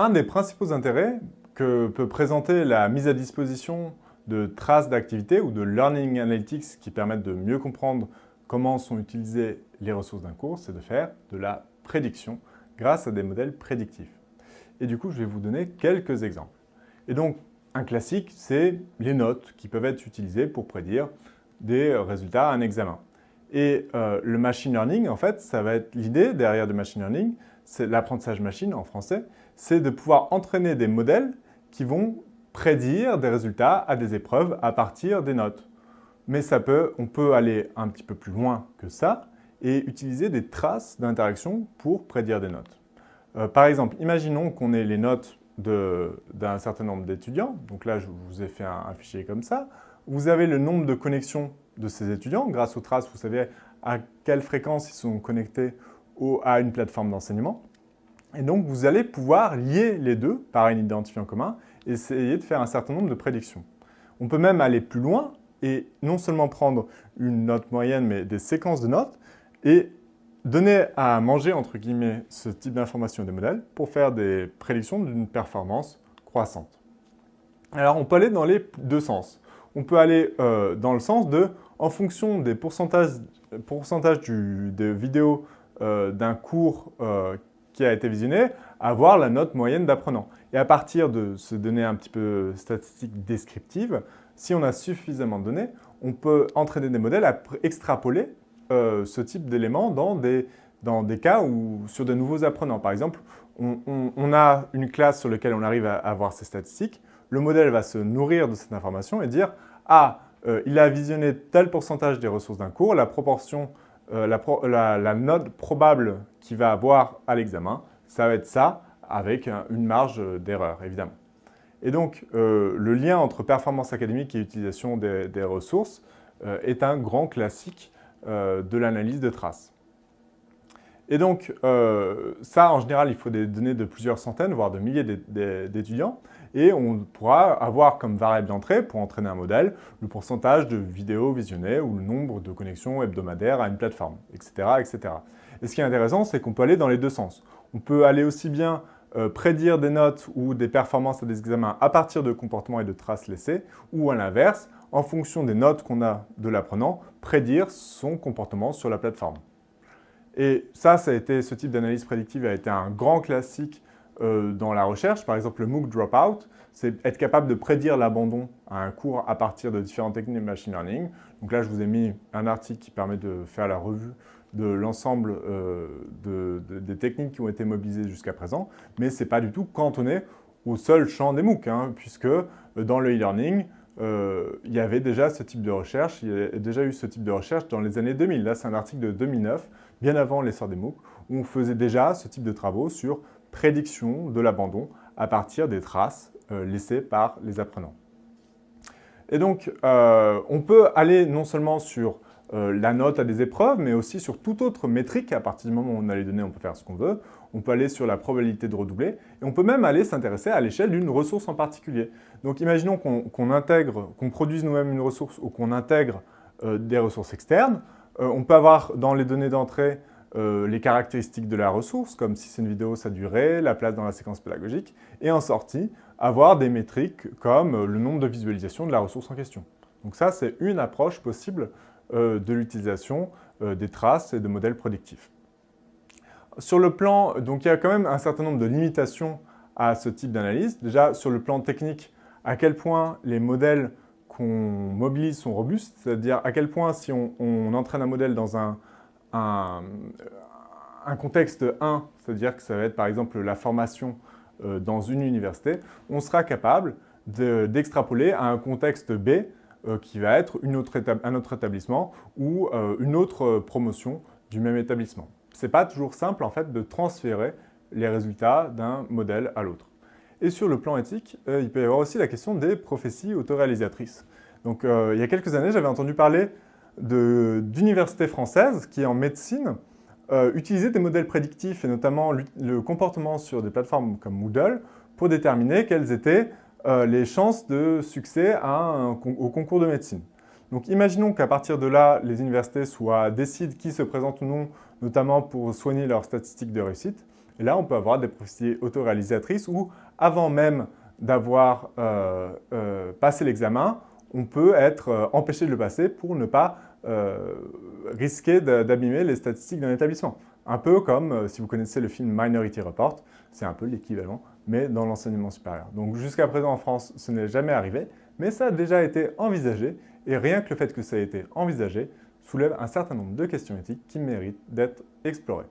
Un des principaux intérêts que peut présenter la mise à disposition de traces d'activité ou de Learning Analytics qui permettent de mieux comprendre comment sont utilisées les ressources d'un cours, c'est de faire de la prédiction grâce à des modèles prédictifs. Et du coup, je vais vous donner quelques exemples. Et donc, un classique, c'est les notes qui peuvent être utilisées pour prédire des résultats à un examen. Et euh, le machine learning, en fait, ça va être l'idée derrière le machine learning, c'est l'apprentissage machine en français, c'est de pouvoir entraîner des modèles qui vont prédire des résultats à des épreuves à partir des notes. Mais ça peut, on peut aller un petit peu plus loin que ça et utiliser des traces d'interaction pour prédire des notes. Euh, par exemple, imaginons qu'on ait les notes d'un certain nombre d'étudiants. Donc là, je vous ai fait un, fichier comme ça. Vous avez le nombre de connexions de ces étudiants. Grâce aux traces, vous savez à quelle fréquence ils sont connectés à une plateforme d'enseignement. Et donc, vous allez pouvoir lier les deux par un identifiant commun et essayer de faire un certain nombre de prédictions. On peut même aller plus loin et non seulement prendre une note moyenne, mais des séquences de notes et donner à manger, entre guillemets, ce type d'informations des modèles pour faire des prédictions d'une performance croissante. Alors, on peut aller dans les deux sens. On peut aller euh, dans le sens de, en fonction des pourcentages, pourcentages des vidéos euh, d'un cours euh, qui a été visionné, avoir la note moyenne d'apprenant. Et à partir de ces données un petit peu statistiques descriptives, si on a suffisamment de données, on peut entraîner des modèles à extrapoler euh, ce type d'éléments dans des, dans des cas où, sur de nouveaux apprenants. Par exemple, on, a une classe sur laquelle on arrive à avoir ces statistiques, le modèle va se nourrir de cette information et dire « Ah, euh, il a visionné tel pourcentage des ressources d'un cours, la proportion, euh, la, note probable qu'il va avoir à l'examen, ça va être ça, avec une marge d'erreur, évidemment. » Et donc, le lien entre performance académique et utilisation des, ressources est un grand classique euh, de l'analyse de traces. Et donc, euh, ça, en général, il faut des données de plusieurs centaines, voire de milliers d'étudiants. Et on pourra avoir comme variable d'entrée, pour entraîner un modèle, le pourcentage de vidéos visionnées ou le nombre de connexions hebdomadaires à une plateforme, etc. etc. Et ce qui est intéressant, c'est qu'on peut aller dans les deux sens. On peut aller aussi bien euh, prédire des notes ou des performances à des examens à partir de comportements et de traces laissées, ou à l'inverse, en fonction des notes qu'on a de l'apprenant, prédire son comportement sur la plateforme. Et ce type d'analyse prédictive a été un grand classique euh, dans la recherche. Par exemple, le MOOC Dropout, c'est être capable de prédire l'abandon à un cours à partir de différentes techniques de machine learning. Donc là, je vous ai mis un article qui permet de faire la revue de l'ensemble euh, des techniques qui ont été mobilisées jusqu'à présent, mais ce n'est pas du tout cantonné au seul champ des MOOC, hein, puisque euh, dans le e-learning, euh, il y avait déjà ce type de recherche, il y a déjà eu ce type de recherche dans les années 2000. Là, c'est un article de 2009, bien avant l'essor des MOOC, où on faisait déjà ce type de travaux sur prédiction de l'abandon à partir des traces euh, laissées par les apprenants. Et donc, euh, on peut aller non seulement sur la note à des épreuves, mais aussi sur toute autre métrique. À partir du moment où on a les données, on peut faire ce qu'on veut on peut aller sur la probabilité de redoubler, et on peut même aller s'intéresser à l'échelle d'une ressource en particulier. Donc imaginons qu'on intègre, qu'on produise nous-mêmes une ressource ou qu'on intègre euh, des ressources externes. Euh, on peut avoir dans les données d'entrée euh, les caractéristiques de la ressource, comme si c'est une vidéo, sa durée, la place dans la séquence pédagogique, et en sortie, avoir des métriques comme le nombre de visualisations de la ressource en question. Donc ça, c'est une approche possible de l'utilisation des traces et de modèles prédictifs. Sur le plan, donc il y a quand même un certain nombre de limitations à ce type d'analyse. Déjà, sur le plan technique, à quel point les modèles qu'on mobilise sont robustes, c'est-à-dire à quel point si on, entraîne un modèle dans un, un, contexte 1, c'est-à-dire que ça va être par exemple la formation euh, dans une université, on sera capable d'extrapoler à un contexte B euh, qui va être une autre un autre établissement ou euh, une autre promotion du même établissement n'est pas toujours simple en fait de transférer les résultats d'un modèle à l'autre. Et sur le plan éthique, euh, il peut y avoir aussi la question des prophéties autoréalisatrices. Donc euh, il y a quelques années, j'avais entendu parler d'universités françaises qui, en médecine, euh, utilisaient des modèles prédictifs et notamment le comportement sur des plateformes comme Moodle pour déterminer quelles étaient les chances de succès au concours de médecine. Donc imaginons qu'à partir de là, les universités soient, décident qui se présente ou non, notamment pour soigner leurs statistiques de réussite. Et là, on peut avoir des prophéties autoréalisatrices où, avant même d'avoir euh, euh, passé l'examen, on peut être euh, empêché de le passer pour ne pas risquer d'abîmer les statistiques d'un établissement. Un peu comme, si vous connaissez le film Minority Report, c'est un peu l'équivalent, mais dans l'enseignement supérieur. Donc jusqu'à présent en France, ce n'est jamais arrivé, mais ça a déjà été envisagé, et rien que le fait que ça ait été envisagé soulève un certain nombre de questions éthiques qui méritent d'être explorées.